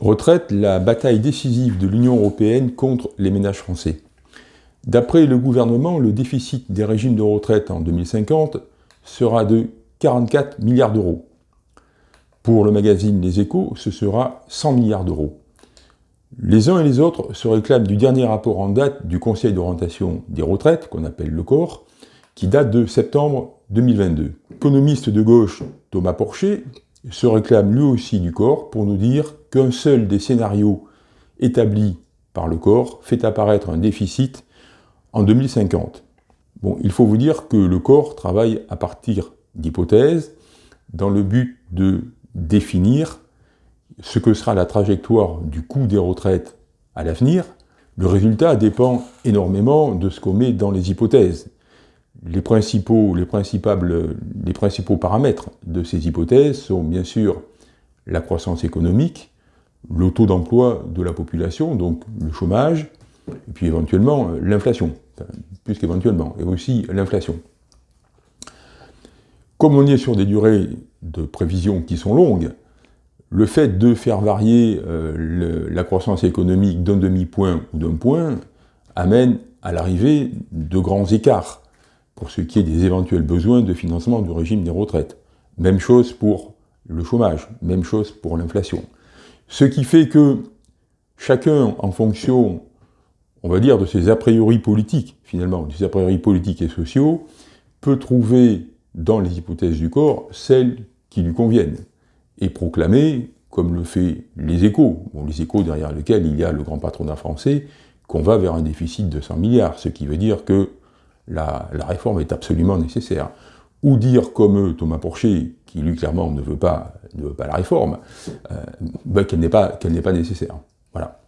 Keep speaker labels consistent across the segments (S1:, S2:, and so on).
S1: Retraite, la bataille décisive de l'Union européenne contre les ménages français. D'après le gouvernement, le déficit des régimes de retraite en 2050 sera de 44 milliards d'euros. Pour le magazine Les Échos, ce sera 100 milliards d'euros. Les uns et les autres se réclament du dernier rapport en date du Conseil d'orientation des retraites, qu'on appelle le corps, qui date de septembre 2022. L'économiste de gauche Thomas Porcher se réclame lui aussi du corps pour nous dire qu'un seul des scénarios établis par le corps fait apparaître un déficit en 2050. Bon, il faut vous dire que le corps travaille à partir d'hypothèses dans le but de définir ce que sera la trajectoire du coût des retraites à l'avenir. Le résultat dépend énormément de ce qu'on met dans les hypothèses. Les principaux, les, les principaux paramètres de ces hypothèses sont bien sûr la croissance économique, le taux d'emploi de la population, donc le chômage, et puis éventuellement l'inflation, plus qu'éventuellement, et aussi l'inflation. Comme on est sur des durées de prévision qui sont longues, le fait de faire varier euh, la croissance économique d'un demi-point ou d'un point amène à l'arrivée de grands écarts pour ce qui est des éventuels besoins de financement du régime des retraites. Même chose pour le chômage, même chose pour l'inflation. Ce qui fait que chacun, en fonction, on va dire, de ses a priori politiques, finalement, des a priori politiques et sociaux, peut trouver dans les hypothèses du corps celles qui lui conviennent et proclamer, comme le fait les échos, les échos derrière lesquels il y a le grand patronat français, qu'on va vers un déficit de 100 milliards, ce qui veut dire que la, réforme est absolument nécessaire. Ou dire comme Thomas Porcher, qui lui clairement ne veut pas, la réforme, euh, ben, qu'elle n'est pas, pas nécessaire. Voilà.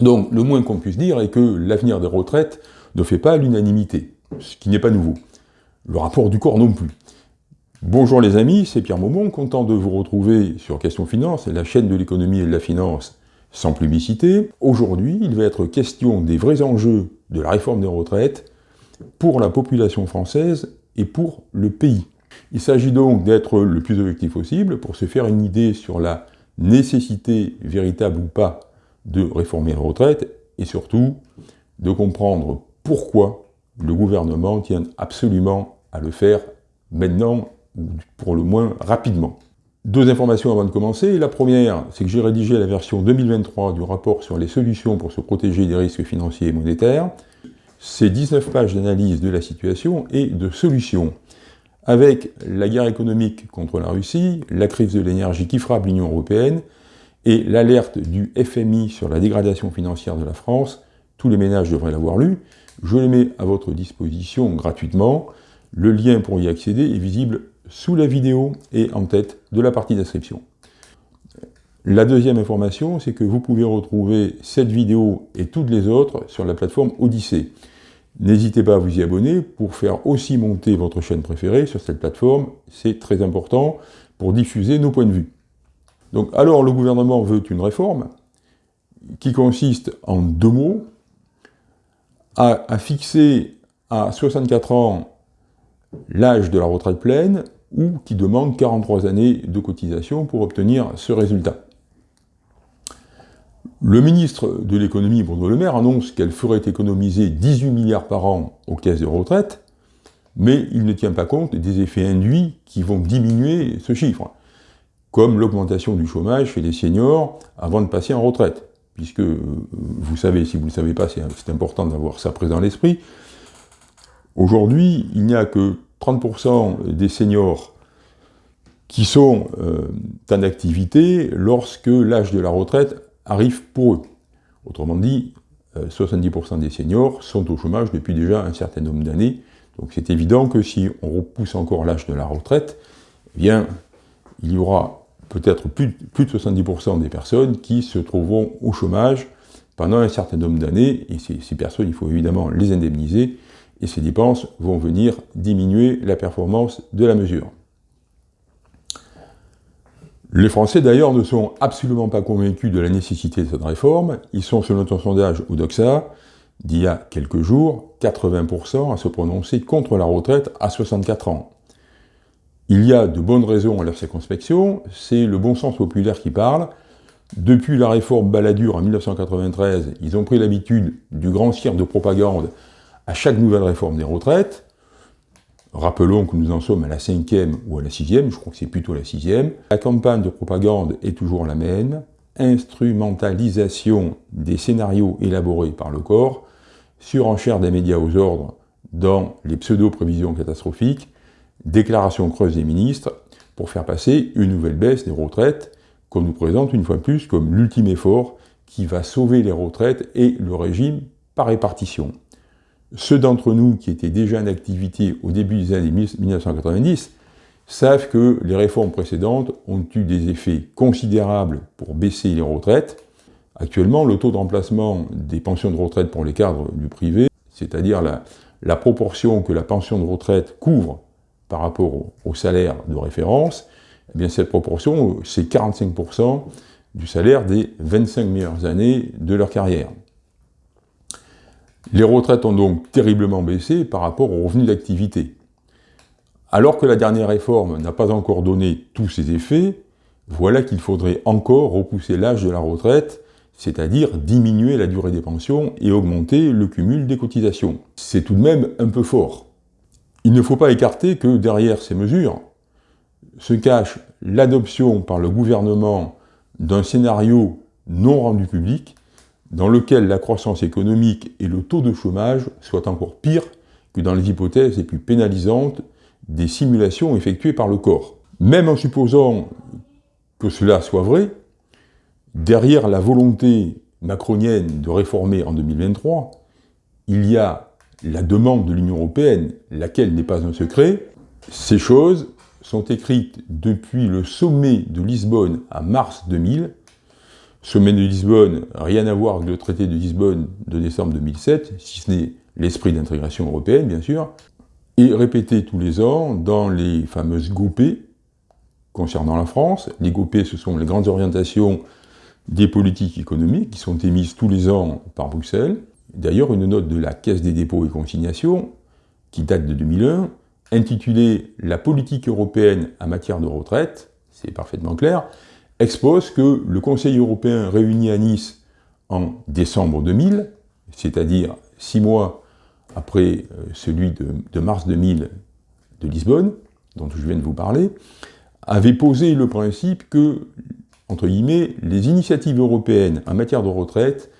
S1: Donc le moins qu'on puisse dire est que l'avenir des retraites ne fait pas l'unanimité, ce qui n'est pas nouveau. Le rapport du corps non plus. Bonjour les amis, c'est Pierre Maumont, content de vous retrouver sur Question Finance, la chaîne de l'économie et de la finance sans publicité. Aujourd'hui, il va être question des vrais enjeux de la réforme des retraites pour la population française et pour le pays. Il s'agit donc d'être le plus objectif possible pour se faire une idée sur la nécessité véritable ou pas de réformer la retraite et surtout de comprendre pourquoi le gouvernement tient absolument à le faire maintenant pour le moins rapidement. Deux informations avant de commencer. La première, c'est que j'ai rédigé la version 2023 du rapport sur les solutions pour se protéger des risques financiers et monétaires. C'est 19 pages d'analyse de la situation et de solutions. Avec la guerre économique contre la Russie, la crise de l'énergie qui frappe l'Union européenne et l'alerte du FMI sur la dégradation financière de la France, tous les ménages devraient l'avoir lu, je les mets à votre disposition gratuitement. Le lien pour y accéder est visible sous la vidéo et en tête de la partie d'inscription. La deuxième information, c'est que vous pouvez retrouver cette vidéo et toutes les autres sur la plateforme Odyssée. N'hésitez pas à vous y abonner pour faire aussi monter votre chaîne préférée sur cette plateforme, c'est très important pour diffuser nos points de vue. Donc alors le gouvernement veut une réforme qui consiste en deux mots, à, fixer à 64 ans l'âge de la retraite pleine ou qui demande 43 années de cotisation pour obtenir ce résultat. Le ministre de l'économie, Bruno Le Maire, annonce qu'elle ferait économiser 18 milliards par an aux caisses de retraite, mais il ne tient pas compte des effets induits qui vont diminuer ce chiffre, comme l'augmentation du chômage chez les seniors avant de passer en retraite, puisque, euh, vous savez, si vous ne le savez pas, c'est important d'avoir ça présent à l'esprit, aujourd'hui, il n'y a que 30% des seniors qui sont euh, en activité lorsque l'âge de la retraite arrive pour eux. Autrement dit, 70% euh, des seniors sont au chômage depuis déjà un certain nombre d'années. Donc c'est évident que si on repousse encore l'âge de la retraite, eh bien, il y aura peut-être plus, de 70% des personnes qui se trouveront au chômage pendant un certain nombre d'années, et ces personnes, il faut évidemment les indemniser, et ces dépenses vont venir diminuer la performance de la mesure. Les Français d'ailleurs ne sont absolument pas convaincus de la nécessité de cette réforme. Ils sont, selon un sondage Odoxa, d'il y a quelques jours, 80% à se prononcer contre la retraite à 64 ans. Il y a de bonnes raisons à leur circonspection, c'est le bon sens populaire qui parle. Depuis la réforme Balladur en 1993, ils ont pris l'habitude du grand cirque de propagande à chaque nouvelle réforme des retraites. Rappelons que nous en sommes à la cinquième ou à la sixième, je crois que c'est plutôt la sixième. La campagne de propagande est toujours la même, instrumentalisation des scénarios élaborés par le corps, surenchère des médias aux ordres dans les pseudo-prévisions catastrophiques, déclaration creuse des ministres pour faire passer une nouvelle baisse des retraites qu'on nous présente une fois de plus comme l'ultime effort qui va sauver les retraites et le régime par répartition. Ceux d'entre nous qui étaient déjà en activité au début des années 1990 savent que les réformes précédentes ont eu des effets considérables pour baisser les retraites. Actuellement, le taux de remplacement des pensions de retraite pour les cadres du privé, c'est-à-dire la, proportion que la pension de retraite couvre par rapport au, salaire de référence, eh bien cette proportion, c'est 45% du salaire des 25 meilleures années de leur carrière. Les retraites ont donc terriblement baissé par rapport aux revenus d'activité. Alors que la dernière réforme n'a pas encore donné tous ses effets, voilà qu'il faudrait encore repousser l'âge de la retraite, c'est-à-dire diminuer la durée des pensions et augmenter le cumul des cotisations. C'est tout de même un peu fort. Il ne faut pas écarter que derrière ces mesures se cache l'adoption par le gouvernement d'un scénario non rendu public dans lequel la croissance économique et le taux de chômage soient encore pires que dans les hypothèses les plus pénalisantes des simulations effectuées par le corps. Même en supposant que cela soit vrai, derrière la volonté macronienne de réformer en 2023, il y a la demande de l'Union européenne, laquelle n'est pas un secret. Ces choses sont écrites depuis le sommet de Lisbonne à mars 2000. Sommet de Lisbonne, rien à voir avec le traité de Lisbonne de décembre 2007, si ce n'est l'esprit d'intégration européenne, bien sûr et répété tous les ans dans les fameuses GOPÉ concernant la France. Les GOPÉ, ce sont les grandes orientations des politiques économiques qui sont émises tous les ans par Bruxelles. D'ailleurs, une note de la Caisse des dépôts et consignations, qui date de 2001, intitulée « La politique européenne en matière de retraite », c'est parfaitement clair, expose que le Conseil européen réuni à Nice en décembre 2000, c'est-à-dire six mois après euh, celui de, mars 2000 de Lisbonne, dont je viens de vous parler, avait posé le principe que, entre guillemets, les initiatives européennes en matière de retraite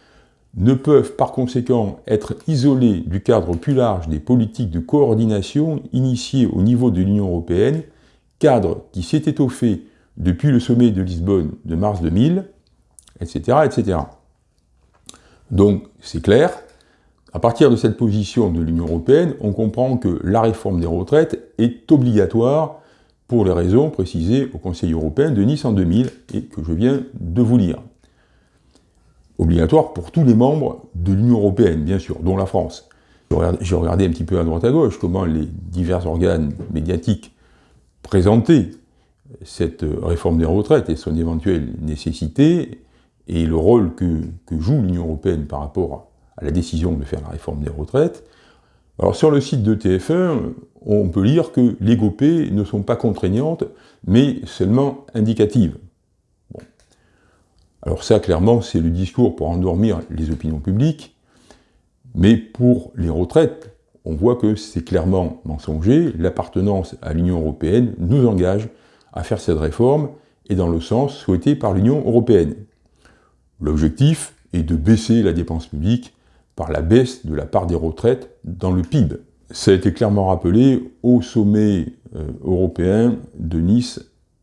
S1: ne peuvent par conséquent être isolées du cadre plus large des politiques de coordination initiées au niveau de l'Union européenne, cadre qui s'est étoffé depuis le sommet de Lisbonne de mars 2000, etc. etc. Donc, c'est clair, à partir de cette position de l'Union européenne, on comprend que la réforme des retraites est obligatoire pour les raisons précisées au Conseil européen de Nice en 2000 et que je viens de vous lire. Obligatoire pour tous les membres de l'Union européenne, bien sûr, dont la France. J'ai regardé un petit peu à droite à gauche comment les divers organes médiatiques présentaient cette réforme des retraites et son éventuelle nécessité et le rôle que, joue l'Union européenne par rapport à la décision de faire la réforme des retraites. Alors sur le site de TF1, on peut lire que les GOP ne sont pas contraignantes, mais seulement indicatives. Alors ça, clairement, c'est le discours pour endormir les opinions publiques, mais pour les retraites, on voit que c'est clairement mensonger, l'appartenance à l'Union européenne nous engage à faire cette réforme, et dans le sens souhaité par l'Union européenne. L'objectif est de baisser la dépense publique par la baisse de la part des retraites dans le PIB. Ça a été clairement rappelé au sommet euh, européen de Nice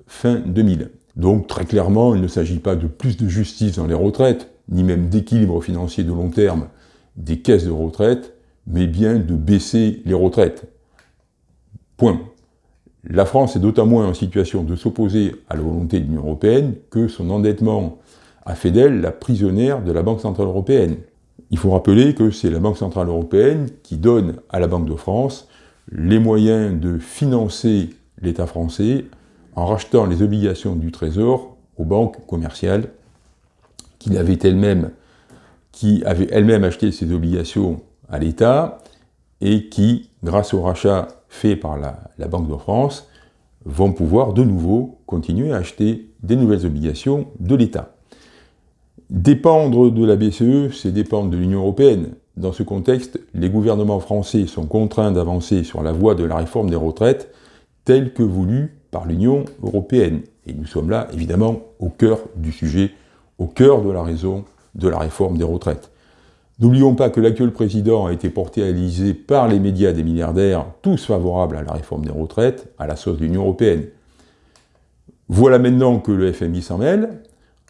S1: fin 2000. Donc très clairement, il ne s'agit pas de plus de justice dans les retraites, ni même d'équilibre financier de long terme des caisses de retraite, mais bien de baisser les retraites. Point. La France est d'autant moins en situation de s'opposer à la volonté de l'Union européenne que son endettement a fait d'elle la prisonnière de la Banque Centrale Européenne. Il faut rappeler que c'est la Banque Centrale Européenne qui donne à la Banque de France les moyens de financer l'État français en rachetant les obligations du Trésor aux banques commerciales qui avaient elles-mêmes acheté ces obligations à l'État et qui, grâce au rachat fait par la, la, Banque de France, vont pouvoir de nouveau continuer à acheter des nouvelles obligations de l'État. Dépendre de la BCE, c'est dépendre de l'Union européenne. Dans ce contexte, les gouvernements français sont contraints d'avancer sur la voie de la réforme des retraites telle que voulue par l'Union européenne. Et nous sommes là, évidemment, au cœur du sujet, au cœur de la raison de la réforme des retraites. N'oublions pas que l'actuel président a été porté à l'Élysée par les médias des milliardaires, tous favorables à la réforme des retraites, à la sauce de l'Union européenne. Voilà maintenant que le FMI s'en mêle.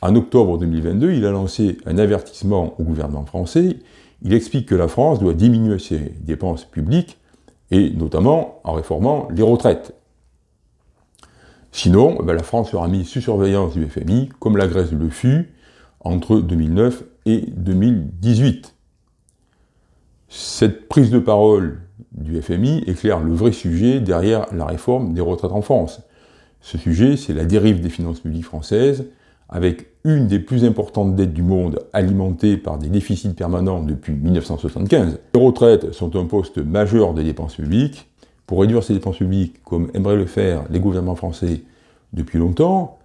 S1: En octobre 2022, il a lancé un avertissement au gouvernement français. Il explique que la France doit diminuer ses dépenses publiques, et notamment en réformant les retraites. Sinon, ben, la France sera mise sous surveillance du FMI, comme la Grèce le fut entre 2009 et 2018. Cette prise de parole du FMI éclaire le vrai sujet derrière la réforme des retraites en France. Ce sujet, c'est la dérive des finances publiques françaises, avec une des plus importantes dettes du monde alimentée par des déficits permanents depuis 1975. Les retraites sont un poste majeur des dépenses publiques, pour réduire ces dépenses publiques, comme aimeraient le faire les gouvernements français depuis longtemps,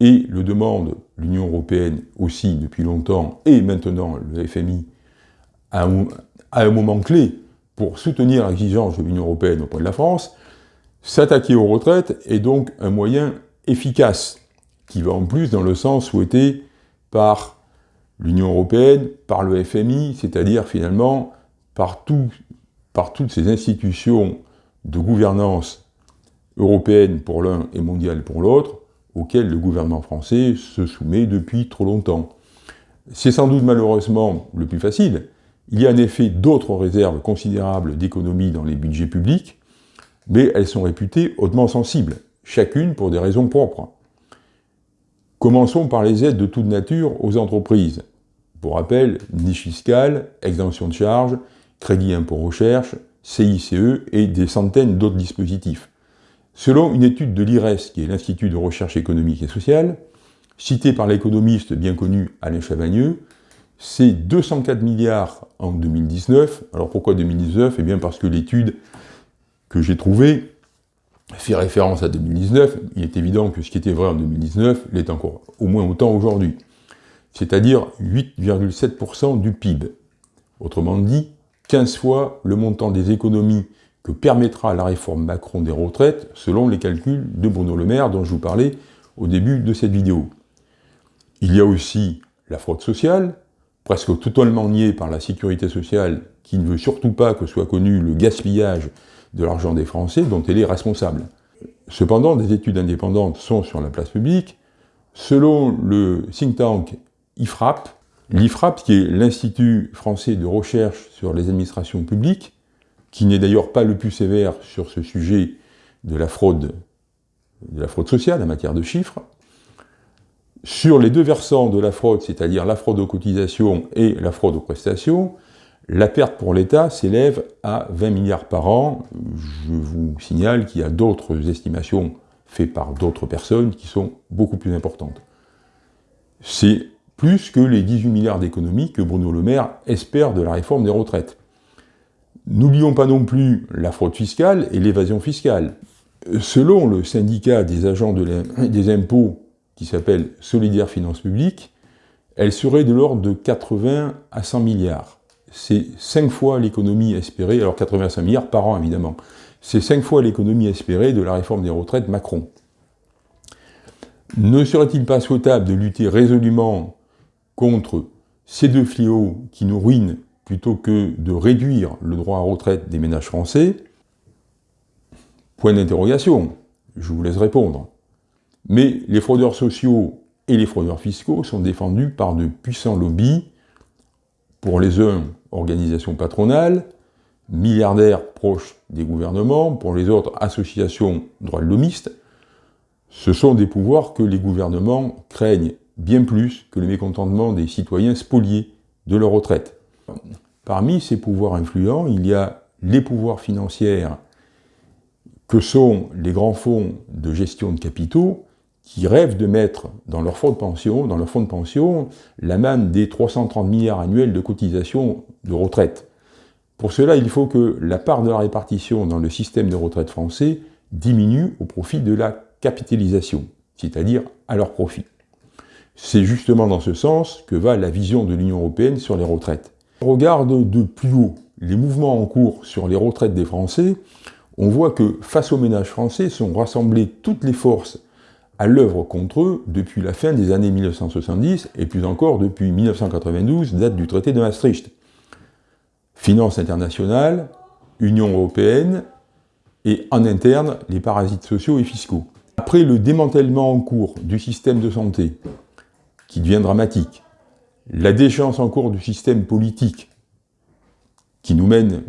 S1: et le demande l'Union européenne aussi depuis longtemps, et maintenant le FMI, à un, moment clé pour soutenir l'exigence de l'Union européenne auprès de la France, s'attaquer aux retraites est donc un moyen efficace, qui va en plus dans le sens souhaité par l'Union européenne, par le FMI, c'est-à-dire finalement par, par toutes ces institutions de gouvernance européenne pour l'un et mondiale pour l'autre, auquel le gouvernement français se soumet depuis trop longtemps. C'est sans doute malheureusement le plus facile. Il y a en effet d'autres réserves considérables d'économie dans les budgets publics, mais elles sont réputées hautement sensibles, chacune pour des raisons propres. Commençons par les aides de toute nature aux entreprises. Pour rappel, niche fiscale, exemption de charges, crédit impôt recherche, CICE et des centaines d'autres dispositifs. Selon une étude de l'IRES, qui est l'Institut de recherche économique et sociale, citée par l'économiste bien connu Alain Chavagneux, c'est 204 milliards en 2019. Alors pourquoi 2019 Eh bien parce que l'étude que j'ai trouvée fait référence à 2019. Il est évident que ce qui était vrai en 2019 l'est encore au moins autant aujourd'hui. C'est-à-dire 8,7% du PIB. Autrement dit, 15 fois le montant des économies que permettra la réforme Macron des retraites, selon les calculs de Bruno Le Maire, dont je vous parlais au début de cette vidéo. Il y a aussi la fraude sociale, presque totalement niée par la sécurité sociale, qui ne veut surtout pas que soit connu le gaspillage de l'argent des Français dont elle est responsable. Cependant, des études indépendantes sont sur la place publique. Selon le think tank IFRAP, L'IFRAP, qui est l'Institut français de recherche sur les administrations publiques, qui n'est d'ailleurs pas le plus sévère sur ce sujet de la fraude, de la fraude sociale en matière de chiffres, sur les deux versants de la fraude, c'est-à-dire la fraude aux cotisations et la fraude aux prestations, la perte pour l'État s'élève à 20 milliards par an. Je vous signale qu'il y a d'autres estimations faites par d'autres personnes qui sont beaucoup plus importantes. C'est plus que les 18 milliards d'économies que Bruno Le Maire espère de la réforme des retraites. N'oublions pas non plus la fraude fiscale et l'évasion fiscale. Selon le syndicat des agents des impôts, qui s'appelle Solidaire Finances Publiques, elle serait de l'ordre de 80 à 100 milliards. C'est 5 fois l'économie espérée, alors 85 milliards par an évidemment, c'est 5 fois l'économie espérée de la réforme des retraites Macron. Ne serait-il pas souhaitable de lutter résolument contre ces deux fléaux qui nous ruinent plutôt que de réduire le droit à retraite des ménages français? Point d'interrogation, je vous laisse répondre. Mais les fraudeurs sociaux et les fraudeurs fiscaux sont défendus par de puissants lobbies, pour les uns, organisations patronales, milliardaires proches des gouvernements, pour les autres, associations droits de l'homiste. Ce sont des pouvoirs que les gouvernements craignent bien plus que le mécontentement des citoyens spoliés de leur retraite. Parmi ces pouvoirs influents, il y a les pouvoirs financiers que sont les grands fonds de gestion de capitaux qui rêvent de mettre dans leur fonds de pension, dans leur fonds de pension, la manne des 330 milliards annuels de cotisations de retraite. Pour cela, il faut que la part de la répartition dans le système de retraite français diminue au profit de la capitalisation, c'est-à-dire à leur profit. C'est justement dans ce sens que va la vision de l'Union européenne sur les retraites. on regarde de plus haut les mouvements en cours sur les retraites des Français, on voit que face aux ménages français sont rassemblées toutes les forces à l'œuvre contre eux depuis la fin des années 1970 et plus encore depuis 1992, date du traité de Maastricht. Finances internationales, Union européenne et en interne les parasites sociaux et fiscaux. Après le démantèlement en cours du système de santé, qui devient dramatique, la déchéance en cours du système politique, qui nous mène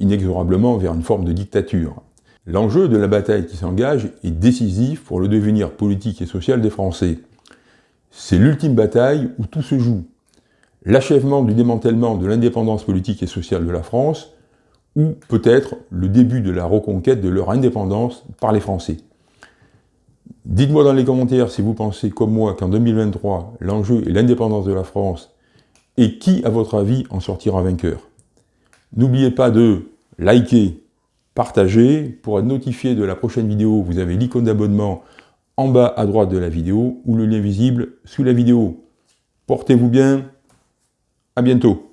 S1: inexorablement vers une forme de dictature, L'enjeu de la bataille qui s'engage est décisif pour le devenir politique et social des Français. C'est l'ultime bataille où tout se joue. L'achèvement du démantèlement de l'indépendance politique et sociale de la France, ou peut-être le début de la reconquête de leur indépendance par les Français. Dites-moi dans les commentaires si vous pensez comme moi qu'en 2023, l'enjeu est l'indépendance de la France, et qui, à votre avis, en sortira vainqueur. N'oubliez pas de liker, partager. Pour être notifié de la prochaine vidéo, vous avez l'icône d'abonnement en bas à droite de la vidéo ou le lien visible sous la vidéo. Portez-vous bien, à bientôt.